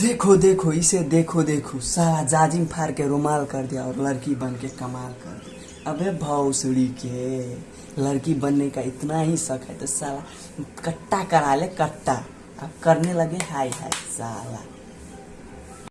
देखो देखो, इसे देखो देखो। सारा जाजिम फाड़ के रुमाल कर दिया और लड़की बन के कमाल कर दिया अबे भौसड़ी के, लड़की बनने का इतना ही शक है तो साला कट्टा करा ले, कट्टा। अब करने लगे हाय हाय, साला।